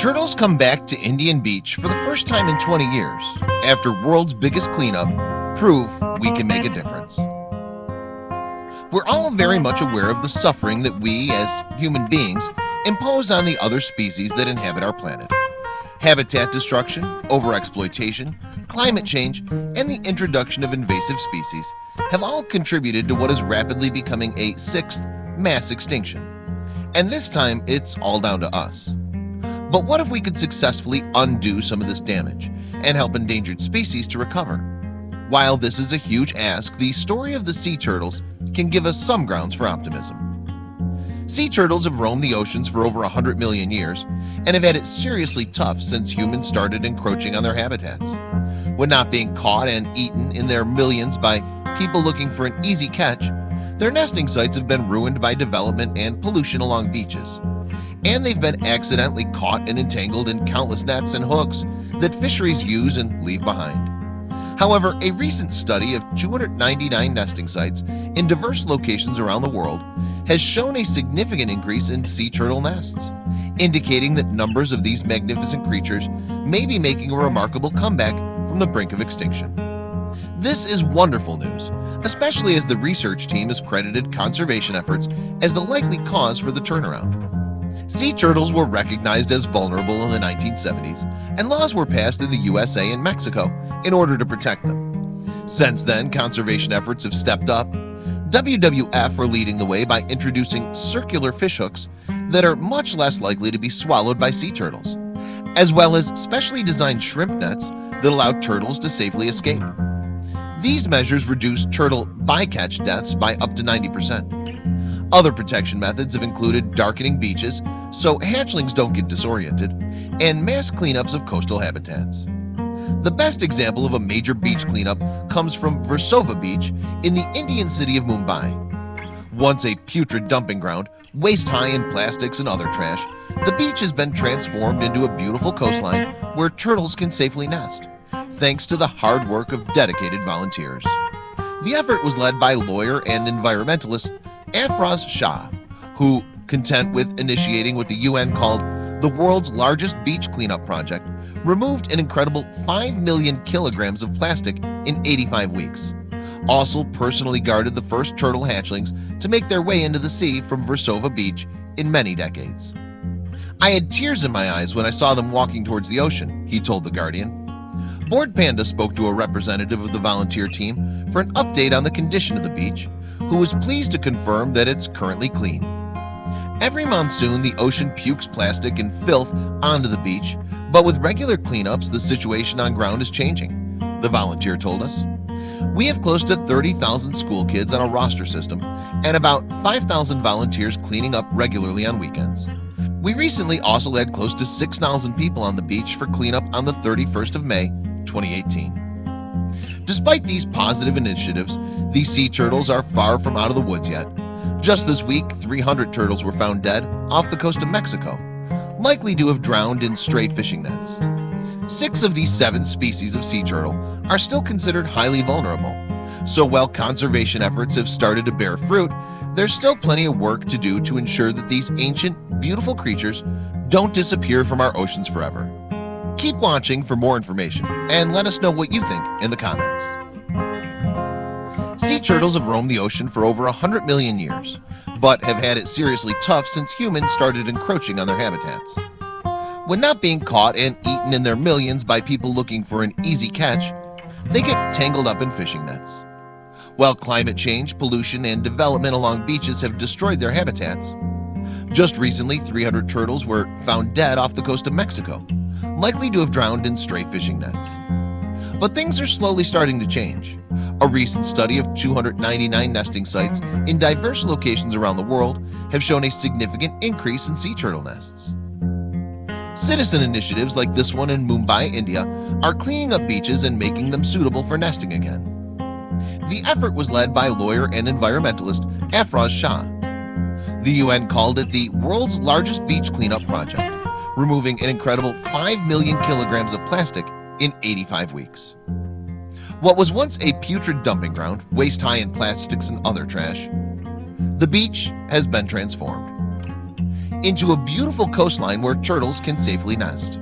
Turtles come back to Indian Beach for the first time in 20 years after world's biggest cleanup prove we can make a difference. We're all very much aware of the suffering that we as human beings impose on the other species that inhabit our planet. Habitat destruction overexploitation climate change and the introduction of invasive species have all contributed to what is rapidly becoming a sixth mass extinction. And this time it's all down to us but what if we could successfully undo some of this damage and help endangered species to recover? While this is a huge ask, the story of the sea turtles can give us some grounds for optimism. Sea turtles have roamed the oceans for over 100 million years and have had it seriously tough since humans started encroaching on their habitats. When not being caught and eaten in their millions by people looking for an easy catch, their nesting sites have been ruined by development and pollution along beaches and they've been accidentally caught and entangled in countless nets and hooks that fisheries use and leave behind. However, a recent study of 299 nesting sites in diverse locations around the world has shown a significant increase in sea turtle nests indicating that numbers of these magnificent creatures may be making a remarkable comeback from the brink of extinction. This is wonderful news especially as the research team has credited conservation efforts as the likely cause for the turnaround Sea turtles were recognized as vulnerable in the 1970s and laws were passed in the USA and Mexico in order to protect them. Since then conservation efforts have stepped up. WWF are leading the way by introducing circular fishhooks that are much less likely to be swallowed by sea turtles as well as specially designed shrimp nets that allow turtles to safely escape. These measures reduce turtle bycatch deaths by up to 90% other protection methods have included darkening beaches so hatchlings don't get disoriented and mass cleanups of coastal habitats. The best example of a major beach cleanup comes from Versova Beach in the Indian city of Mumbai. Once a putrid dumping ground waist-high in plastics and other trash The beach has been transformed into a beautiful coastline where turtles can safely nest Thanks to the hard work of dedicated volunteers. The effort was led by lawyer and environmentalist Afroz Shah who content with initiating what the UN called the world's largest beach cleanup project removed an incredible 5 million kilograms of plastic in 85 weeks. Also personally guarded the first turtle hatchlings to make their way into the sea from Versova Beach in many decades. I had tears in my eyes when I saw them walking towards the ocean he told the Guardian. Bored Panda spoke to a representative of the volunteer team for an update on the condition of the beach who was pleased to confirm that it's currently clean. Every monsoon the ocean pukes plastic and filth onto the beach But with regular cleanups the situation on ground is changing the volunteer told us. We have close to 30,000 school kids on a roster system and about 5,000 volunteers cleaning up regularly on weekends. We recently also had close to 6,000 people on the beach for cleanup on the 31st of May 2018 Despite these positive initiatives these sea turtles are far from out of the woods yet. Just this week 300 turtles were found dead off the coast of Mexico likely to have drowned in stray fishing nets. Six of these seven species of sea turtle are still considered highly vulnerable. So while conservation efforts have started to bear fruit there's still plenty of work to do to ensure that these ancient beautiful creatures don't disappear from our oceans forever keep watching for more information and let us know what you think in the comments. Sea turtles have roamed the ocean for over a hundred million years But have had it seriously tough since humans started encroaching on their habitats. When not being caught and eaten in their millions by people looking for an easy catch They get tangled up in fishing nets. While climate change pollution and development along beaches have destroyed their habitats Just recently 300 turtles were found dead off the coast of Mexico Likely to have drowned in stray fishing nets. But things are slowly starting to change. A recent study of 299 nesting sites in diverse locations around the world have shown a significant increase in sea turtle nests. Citizen initiatives like this one in Mumbai, India are cleaning up beaches and making them suitable for nesting again. The effort was led by lawyer and environmentalist Afroz Shah. The UN called it the world's largest beach cleanup project removing an incredible 5 million kilograms of plastic in 85 weeks. What was once a putrid dumping ground waist-high in plastics and other trash the beach has been transformed into a beautiful coastline where turtles can safely nest